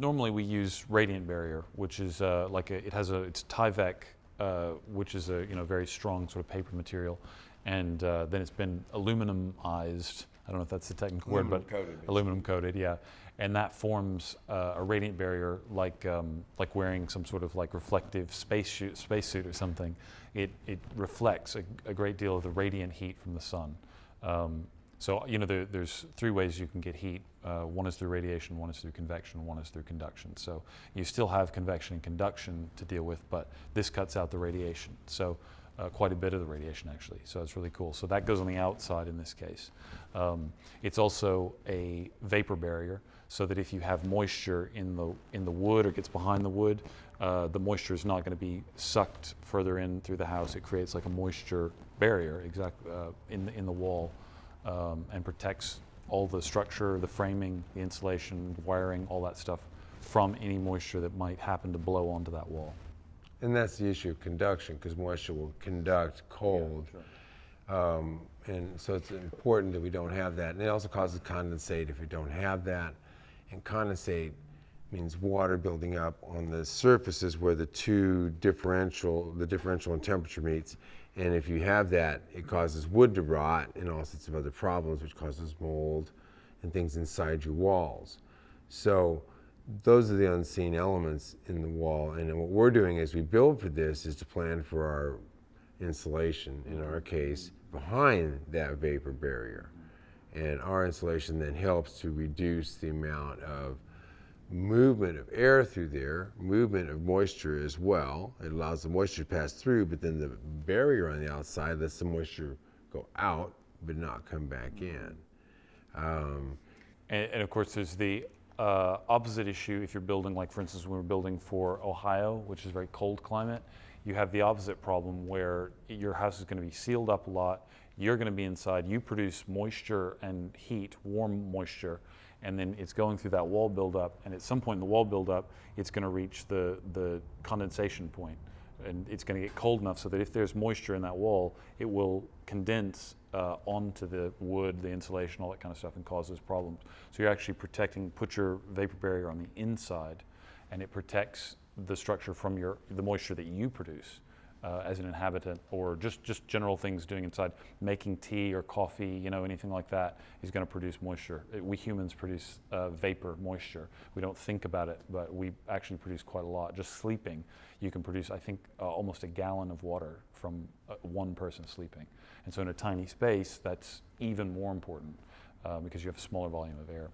normally we use radiant barrier, which is uh, like a, it has a it's Tyvek, uh, which is a you know very strong sort of paper material, and uh, then it's been aluminumized. I don't know if that's the technical Aluminum word, but coated, aluminum coated, yeah, and that forms uh, a radiant barrier like um, like wearing some sort of like reflective space suit, space suit or something. It it reflects a, a great deal of the radiant heat from the sun. Um, so, you know, there, there's three ways you can get heat. Uh, one is through radiation, one is through convection, one is through conduction. So you still have convection and conduction to deal with, but this cuts out the radiation. So uh, quite a bit of the radiation actually. So it's really cool. So that goes on the outside in this case. Um, it's also a vapor barrier so that if you have moisture in the, in the wood or gets behind the wood, uh, the moisture is not going to be sucked further in through the house. It creates like a moisture barrier exactly uh, in, the, in the wall um, and protects all the structure, the framing, the insulation, wiring, all that stuff from any moisture that might happen to blow onto that wall. And that's the issue of conduction, because moisture will conduct cold. Yeah, um, and so it's important that we don't have that. And it also causes condensate if we don't have that. And condensate means water building up on the surfaces where the two differential, the differential in temperature meets. And if you have that, it causes wood to rot and all sorts of other problems, which causes mold and things inside your walls. So those are the unseen elements in the wall. And what we're doing as we build for this is to plan for our insulation, in our case, behind that vapor barrier. And our insulation then helps to reduce the amount of movement of air through there, movement of moisture as well. It allows the moisture to pass through, but then the barrier on the outside lets the moisture go out, but not come back in. Um, and, and, of course, there's the uh, opposite issue if you're building, like for instance, when we're building for Ohio, which is a very cold climate, you have the opposite problem where your house is going to be sealed up a lot. You're going to be inside. You produce moisture and heat, warm moisture, and then it's going through that wall buildup, and at some point in the wall buildup, it's going to reach the, the condensation point, and it's going to get cold enough so that if there's moisture in that wall, it will condense uh, onto the wood, the insulation, all that kind of stuff, and causes problems. So you're actually protecting, put your vapor barrier on the inside, and it protects the structure from your, the moisture that you produce uh, as an inhabitant or just, just general things doing inside, making tea or coffee, you know, anything like that is going to produce moisture. We humans produce uh, vapor, moisture. We don't think about it, but we actually produce quite a lot. Just sleeping, you can produce, I think, uh, almost a gallon of water from uh, one person sleeping. And so in a tiny space, that's even more important uh, because you have a smaller volume of air.